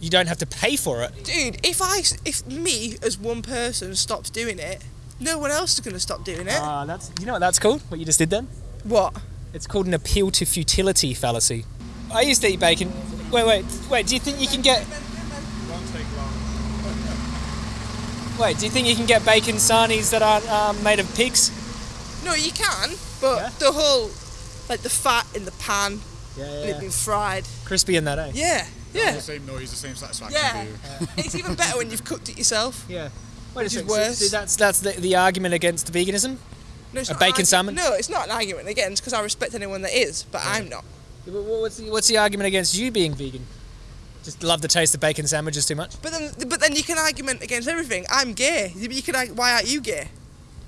you don't have to pay for it. Dude, if I, if me as one person stops doing it, no one else is going to stop doing it. Ah, that's you know what that's called. What you just did then? what? It's called an appeal to futility fallacy. I used to eat bacon. Wait, wait, wait. Do you think you can get? Wait, do you think you can get bacon sarnies that aren't um, made of pigs? No, you can, but Yeah? the whole, like the fat in the pan Yeah, and it being fried. Crispy in that, eh? Yeah, yeah, The same noise, the same satisfaction yeah. for you. it's even better when you've cooked it yourself. Yeah. Wait a Which is second. so- worse. so that's that's the, the argument against veganism. No, it's A not bacon argu- salmon? No, it's not an argument against because I respect anyone that is, but I'm not. Wha- wha- What's the, what's the argument against you being vegan? Just love the taste of bacon sandwiches too much? But then, but then you can argument against everything. I'm gay. You you can argue, why aren't you gay?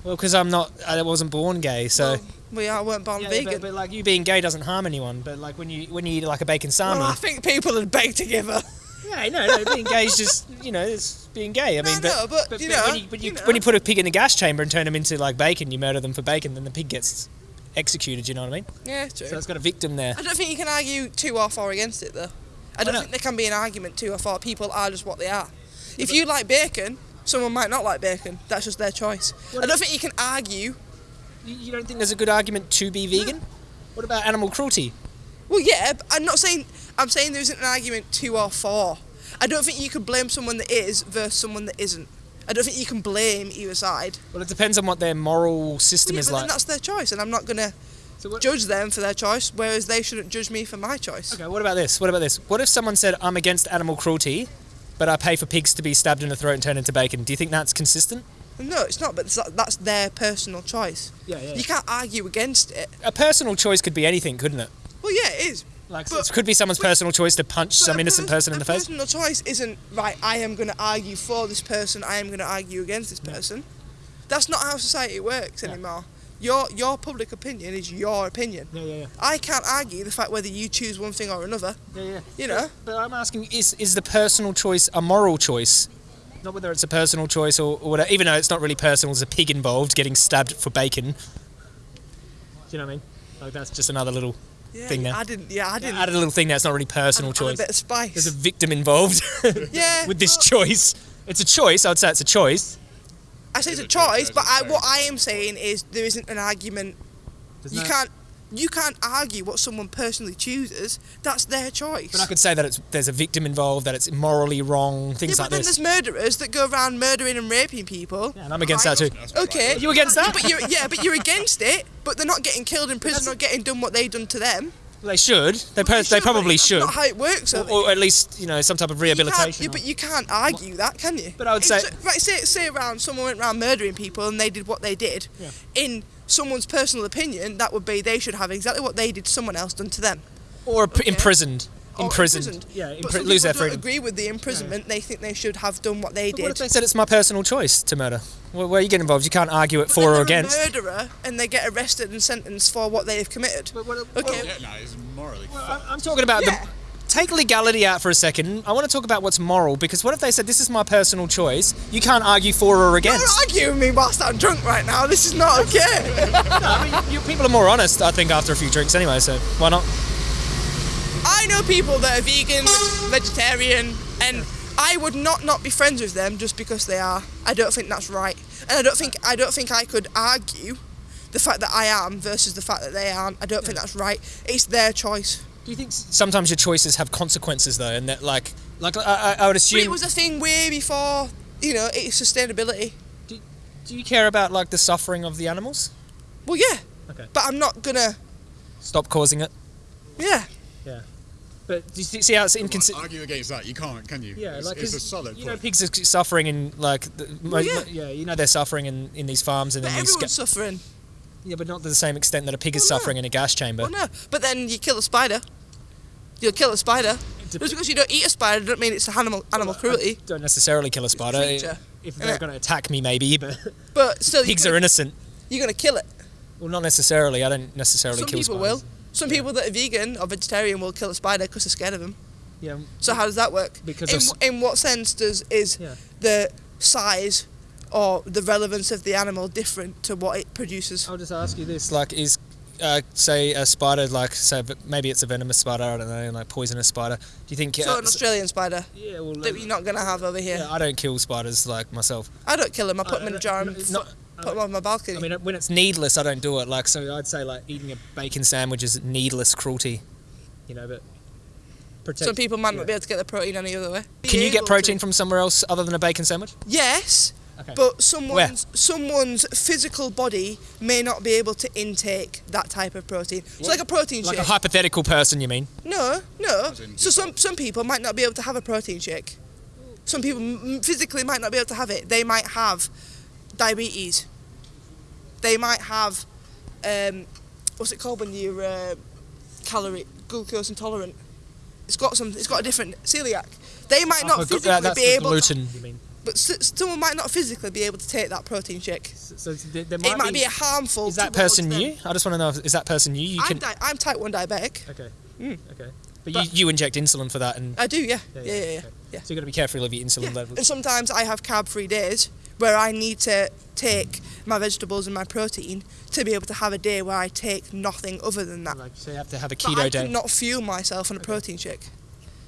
Well, because I'm not, I wasn't born gay, so. Well, we are weren't born Yeah, vegan. But, but like you being gay doesn't harm anyone. But like when you when you eat like a bacon well, I think people would beg together. yeah, no, no, being gay is just you know it's being gay. I mean, I but, you know, when you, when you, you know. when you put a pig in a gas chamber and turn them into like bacon, you murder them for bacon, then the pig gets executed. You know what I mean? Yeah, true. So it's got a victim there. I don't think you can argue too or four against it though. I don't think there can be an argument too or four. People are just what they are. If you like bacon, someone might not like bacon. That's just their choice. What I don't think you can argue. You, don't think there's a good argument to be vegan? What about animal cruelty? Well, yeah, but I'm not saying. I'm saying there isn't an argument to or for. I don't think you can blame someone that is versus someone that isn't. I don't think you can blame either side. Well, it depends on what their moral system Yeah, is but then that's their choice, and I'm not gonna So judge them for their choice, whereas they shouldn't judge me for my choice. Okay, what about this? What about this? What if someone said, I'm against animal cruelty, but I pay for pigs to be stabbed in the throat and turned into bacon? Do you think that's consistent? No, it's not. But it's- that's their personal choice. Yeah, yeah. You can't argue against it. A personal choice could be anything, couldn't it? Well, yeah, it is. Like, But- it could be someone's personal choice to punch some innocent pers- person in the face. personal choice isn't right. I am going to argue for this person. I am going to argue against this person. That's not how society works Yeah. anymore. Your your public opinion is your opinion. Yeah, yeah, yeah. I can't argue the fact whether you choose one thing or another. yeah, yeah. You know. But I'm asking, is is the personal choice a moral choice? Not whether it's a personal choice or, or whatever, even though it's not really personal, there's a pig involved getting stabbed for bacon. Do you know what I mean? Like that's just another little Yeah, thing there. I didn't. Yeah, I didn't. added a little thing that's not really personal add a bit of spice. There's a victim involved yeah. with this well, choice. It's a choice. I'd say it's a choice. I say it's a choice, choice, but I, what I am saying is there isn't an argument. There's You no- can't. You can't argue what someone personally chooses. That's their choice. But I could say that it's there's a victim involved, that it's morally wrong, things yeah, things but then this. there's murderers that go around murdering and raping people. Yeah, and I'm against Right. that too. Okay. right. You against that? But you're, yeah, but you're against it. But they're not getting killed in prison or getting done what they've done to them. They should. They, they should, probably but should. That's not how it works. Or, or at least, you know, some type of You rehabilitation. yeah, but you can't argue that, can you? But I would say- right, say, say around someone went around murdering people and they did what they did. Yeah. In someone's personal opinion, that would be they should have exactly what they did someone else done to them. or okay. imprisoned. Oh, or Imprisoned. Yeah, But impri- some lose their people don't freedom. agree with the imprisonment. They think they should have done what they But what if did. they said it's my personal choice to murder? Well, where you get involved, you can't argue it But for then or against. a murderer and they get arrested and sentenced for what they have committed. But what- okay. Yeah, no, it's morally I- fucked. I'm talking about Yeah. the. Take legality out for a second. I want to talk about what's moral because what if they said this is my personal choice? You can't argue for or Don't against. argue with me whilst I'm drunk right now. This is not okay. I mean, you, people are more honest, I think, after a few drinks anyway. So why not? I know people that are vegan, vegetarian, and I would not not be friends with them just because they are. I don't think that's right, and I don't think I don't think I could argue the fact that I am versus the fact that they aren't. I don't think that's right. It's their choice. Do you think sometimes your choices have consequences though, and that like, like I, I, would But assume. it was a thing way before you know it's sustainability. do you care about like the suffering of the animals? Well, yeah, Okay. but I'm not gonna. Stop causing it. Yeah. Yeah, But do you see see how it's inconsistent? argue against that, you can't, can you? Yeah, it's, like it's a 'cause solid you know, pigs are suffering in like, the, mo- yeah. yeah, you know they're suffering in, in these farms and but then everyone's Ga- suffering. yeah, but not to the same extent that a pig is Well, no. suffering in a gas chamber. Well, no, but then you kill a spider. You'll kill a spider. dep- Just because you don't eat a spider, doesn't mean it's animal animal cruelty. Don't necessarily kill a spider. creature, if they're innit? going to attack me, maybe, but But still, pigs you're are innocent. you're gonna kill it. Well, not necessarily. I don't necessarily Some kill people spiders. will. Some people that are vegan or vegetarian will kill a spider because they're scared of them. Yeah, So how does that work? Because in, of s- wh- in what sense does is Yeah. the size or the relevance of the animal different to what it produces? I'll just ask you this: like, is uh, say a spider, like say v- maybe it's a venomous spider, I don't know, like poisonous spider. Do you think? So uh, an Australian spider yeah, well, that you're not gonna have over here. yeah, I don't kill spiders like myself. I don't kill them. I put Uh, them in a jar and it's fu- not- put them on my balcony. I mean, when it's needless, I don't do it. Like, so I'd say like eating a bacon sandwich is needless cruelty. You know, but protect. Some people might yeah. not be able to get the protein any other way. Can you get protein to- from somewhere else other than a bacon sandwich? Yes, Okay. but someone's someone's physical body may not be able to intake that type of protein. So like a protein like shake. a hypothetical person, you mean? no, no. So some some people might not be able to have a protein shake. Some people physically might not be able to have it. They might have diabetes. They might have um, what's it called when you're uh, calorie glucose intolerant. It's got some. It's got a different celiac. They might not Oh, physically be able. To, you mean? but s- someone might not physically be able to take that protein shake. So, so there, there might It might be, a harmful. Is that person you? I just want to know. If, is that person you? You I'm, can. di- I'm type one diabetic. Okay. Mm. Okay. But, But- you, you inject insulin for that, and I do, yeah, yeah, yeah, yeah. okay. yeah. So you got to be careful of your insulin Yeah, levels. And sometimes I have carb-free days where I need to take my vegetables and my protein to be able to have a day where I take nothing other than that. Like, so you have to have a keto But I day. cannot fuel myself on a protein shake.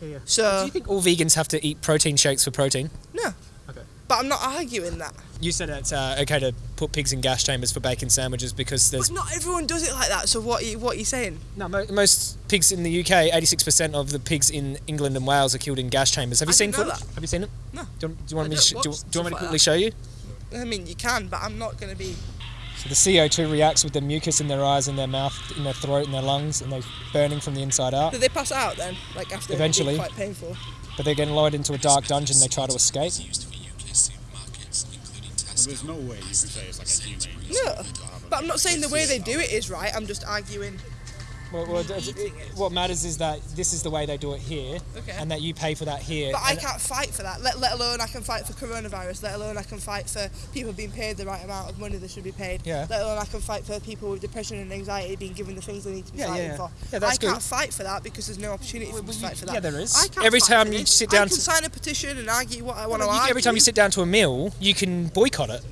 Yeah, yeah. So Do you think all vegans have to eat protein shakes for protein? no. Okay. But I'm not arguing that. You said it's uh, okay to put pigs in gas chambers for bacon sandwiches because there's But not everyone does it like that. So what? Are you, what are you saying? no mo- most pigs in the UK. Eighty-six percent of the pigs in England and Wales are killed in gas chambers. Have you I seen footage? Have you seen it? No. Do you, do you want me to sh- do, you- do you want me to stuff like quickly show you? I mean, you can, but I'm not going to be. So the CO2 reacts with the mucus in their eyes and their mouth, in their throat and their lungs, and they're burning from the inside out. Did they pass out then? Like after Eventually. Quite painful. But they're getting lowered into a dark dungeon. They try to escape. Well, there's no way you can say it's like a humane. No. But I'm not saying the way they do it is right. I'm just arguing. Well, well, it- it- what matters is that this is the way they do it here, Okay. and that you pay for that here. But I can't fight for that. Let, let alone I can fight for coronavirus. Let alone I can fight for people being paid the right amount of money they should be paid. Yeah. Let alone I can fight for people with depression and anxiety being given the things they need to be Yeah, fighting yeah. for. Yeah, that's I can't fight for that because there's no opportunity for me to fight for that. yeah, there is. I can't Every time you sit down I can to- sign a petition and argue what I want to You- argue. every time you sit down to a meal, you can boycott it.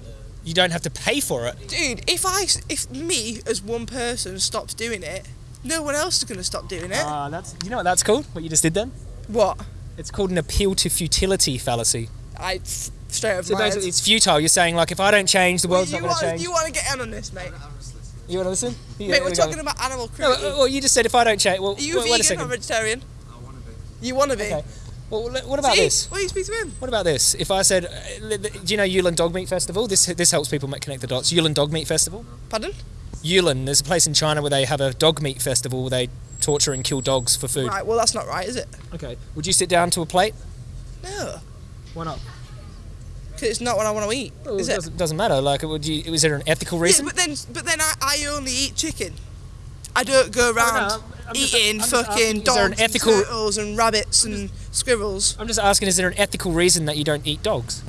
You don't have to pay for it. Dude, if I, if me as one person stops doing it, no one else is going to stop doing it. Ah, that's you know what that's called. What you just did then? what? It's called an appeal to futility fallacy. I f- straight over So my head. it's futile. You're saying like, if I don't change, the Well, world's you not going to want, change. you want to get in on this, mate? You want to listen? Yeah, mate, we're we go. talking about animal cruelty. uh, well, you just said if I don't change. Well, Are you wait, wait a vegan second. or vegetarian? I want to be. You want to be? Okay. Well, what about See? this? Well, you speak to him. What about this? If I said, uh, li- li- do you know Yulin Dog Meat Festival? This this helps people make, connect the dots. Yulin Dog Meat Festival. Pardon? Yulin, there's a place in China where they have a dog meat festival where they torture and kill dogs for food. Right, well, that's not right, is it? Okay. Would you sit down to a plate? No. Why not? Because it's not what I want to eat, Well, is it it? doesn't, doesn't matter. Like, would you? Is there an ethical Yeah, reason? but then, but then I, I only eat chicken. I don't go around no, I'm eating just fucking there an dogs ethical- and turtles and rabbits and squirrels. I'm just asking, is there an ethical reason that you don't eat dogs?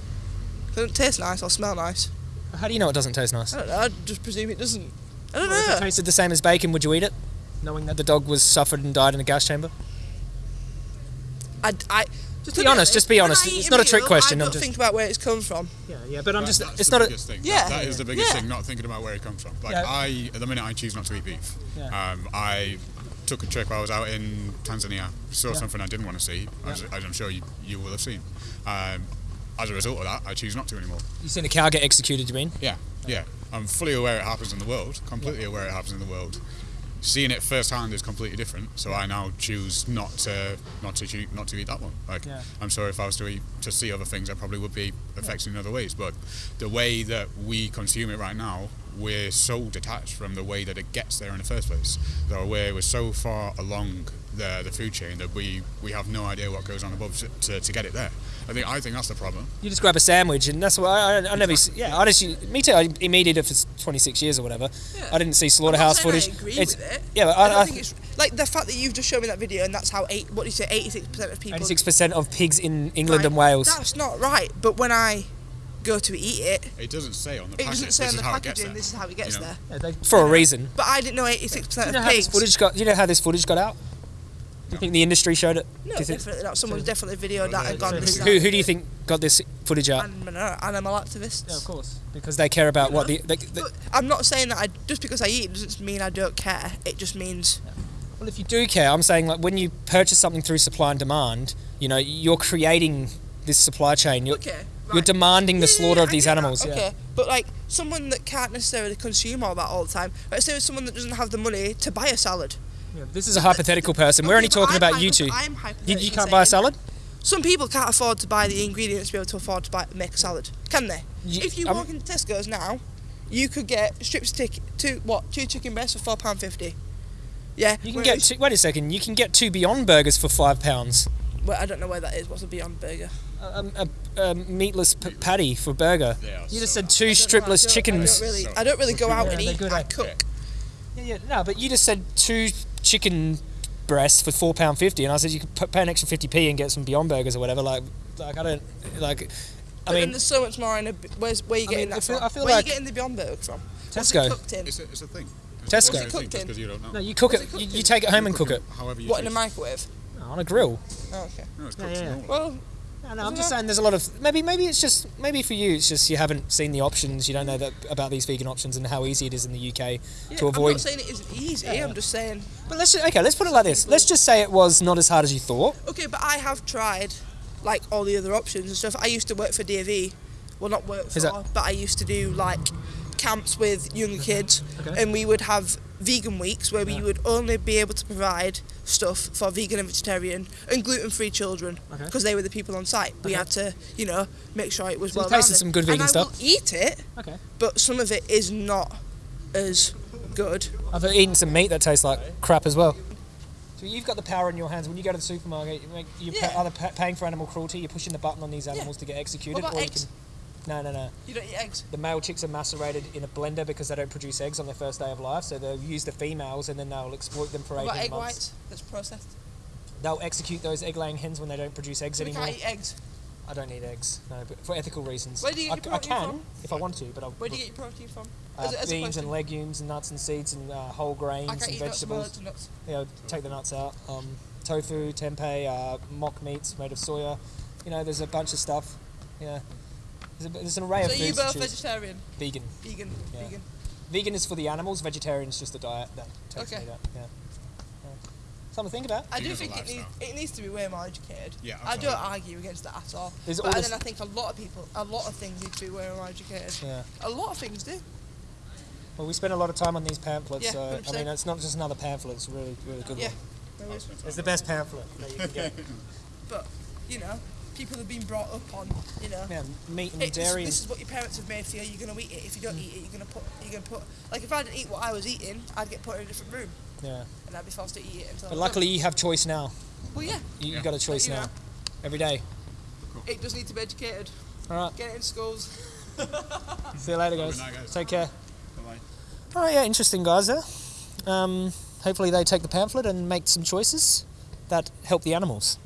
They don't taste nice or smell nice. How do you know it doesn't taste nice? I don't know. I just presume it doesn't. I don't If it tasted the same as bacon, would you eat it? Knowing that the dog was suffered and died in a gas chamber? I, I, just Be to honest, just be honest. It's not a trick question, I I'm don't just- think about where it's come from. Yeah, yeah, but I'm That- just, that's it's the not a, thing. Yeah. That is the biggest Yeah. thing, not thinking about where it comes from. Like, Yeah. I, at the minute, I choose not to eat beef. Yeah. Um, I took a trip, while I was out in Tanzania, saw Yeah. something I didn't want to see, as, as I'm sure you, you will have seen. Um, as a result of that, I choose not to anymore. you seen a cow get executed, you mean? Yeah, yeah. I'm fully aware it happens in the world, completely aware it happens in the world. Seeing it firsthand is completely different, so I now choose not to not to choo- not to eat that one. Like Yeah. I'm sorry if I was to eat to see other things, I probably would be affected in other ways. But the way that we consume it right now, we're so detached from the way that it gets there in the first place. So we're, we're so far along the the food chain that we, we have no idea what goes on above to, to, to get it there. I think I think that's the problem. You just grab a sandwich, and that's why I, I, I never. s- Yeah, I just. Me too. I immediately did it for 26 years or whatever. Yeah. I didn't see slaughterhouse footage. I agree It's- with it. Yeah, but I, I, I, think it's like the fact that you've just shown me that video and that's how eight. What do you say? Eighty-six percent of people. 86% of pigs in England Right, and Wales. That's not right. But when I go to eat it, It doesn't say on the it doesn't say this on the how it gets packaging. This is how it gets You know? there. Yeah, they- for a reason. But I didn't know eighty-six Do you percent know of pigs. footage got? You know how this footage got out? Do you think the industry showed it? No, do you think, definitely not. Someone's definitely videoed that and gone. who- this who, is who do you think got this footage out? animal, uh, animal activists. Yeah, of course. Because they care about what the, the, the But I'm not saying that I just because I eat doesn't mean I don't care. It just means Well, if you do care, I'm saying like when you purchase something through supply and demand, you know, you're creating this supply chain. You're, okay. you're demanding the Yeah, yeah, slaughter yeah, of these get that, animals. Yeah. Okay, but like someone that can't necessarily consume all that all the time. Let's say someone that doesn't have the money to buy a salad. Yeah, This is a hypothetical person. We're Okay, only talking I'm about you two. I'm You, you can't buy a salad? Some people can't afford to buy the ingredients to be able to afford to buy make a salad, can they? You- if you I'm- walk into Tesco's now, you could get strips of chicken, two what, two chicken breasts for four pound fifty. Yeah, You can get two, wait a second. You can get two Beyond Burgers for five pounds. Well, I don't know where that is. What's a Beyond Burger? Um, a, a, a meatless p- patty for burger. You just so said two I don't know, I stripless chickens. I don't really, I don't really go out Yeah, and they're eat. good, I cook. Yeah, yeah, no, but you just said two chicken breasts for four pound fifty, and I said you could pay an extra fifty p and get some Beyond Burgers or whatever. Like, like I don't like. I But mean, there's so much more in a. Where's where you I getting mean, I that feel- from? I feel where like- you getting the Beyond Burger from? What's Tesco. it cooked in? It's a, it's a thing. Tesco. It's a cooked in? because you don't know. no, you cook it. it You, you take it home and cook cook it However you What in a choose. microwave? on a grill. Oh, okay. No, it's cooked oh, yeah. normally. Well, I'm just saying there's a lot of maybe maybe it's just maybe for you it's just you haven't seen the options. You don't know that about these vegan options and how easy it is in the UK yeah, to avoid. I'm not saying it isn't easy. Yeah. I'm just saying. But let's just, okay, let's put it like this. Let's just say it was not as hard as you thought. Okay, but I have tried, like all the other options and stuff. I used to work for DAV. Well, not work for, but I used to do like camps with younger kids, Okay. and we would have vegan weeks where we would only be able to provide stuff for vegan and vegetarian and gluten-free children Okay. because they were the people on site. We had to, you know, make sure it was So well tasted some good vegan and I stuff? will eat it, Okay. but some of it is not as good. I've eaten some meat that tastes like crap as well. So you've got the power in your hands. When you go to the supermarket, you make, you're Yeah. pa- either pa- paying for animal cruelty, you're pushing the button on these animals to get executed, or you can. No, no, no. You don't eat eggs. The male chicks are macerated in a blender because they don't produce eggs on their first day of life. So they'll use the females and then they'll exploit them for What 18 about egg months. whites? That's processed. They'll execute those egg-laying hens when they don't produce eggs So we anymore. can't eat eggs. I don't need eggs, no, but for ethical reasons. Where do you I, get your I protein can from? if I want to, but I'll. Where do you get your protein from? uh, As as beans and legumes and nuts and seeds and uh, whole grains I can't and vegetables. nuts. you know, take the nuts out. Um, tofu, tempeh, uh, mock meats made of soya. You know, there's a bunch of stuff. Yeah, there's, a, there's an array So of you foods to both choose. vegetarian, Vegan. vegan, Yeah. vegan. Vegan is for the animals. Vegetarian is just the diet that takes Okay. me that. Yeah. yeah. Something to think about. I do think it needs, lifestyle. it needs to be way more educated. Yeah, I don't argue against that at all. There's but this- then I think a lot of people, a lot of things need to be way more educated. Yeah. A lot of things do. Well, we spend a lot of time on these pamphlets, Yeah, so I 100%. mean, it's not just another pamphlet. It's a really, really good Yeah. one. It's the best pamphlet that you can get. But you know, people have been brought up on, you know. yeah, meat and It's, dairy. this is what your parents have made for you. You're gonna eat it. If you don't eat it, you're gonna put. You're gonna put. Like if I didn't eat what I was eating, I'd get put in a different room, yeah. and I'd be forced to eat it until. But I'm luckily, you have choice now. well, yeah, You, Yeah. You've got a choice now. know. Every day. it does need to be educated. All right. Get it in schools. See you later, guys. Night, guys. Take care. Bye-bye. Oh yeah, interesting guys there. Um, hopefully they take the pamphlet and make some choices that help the animals.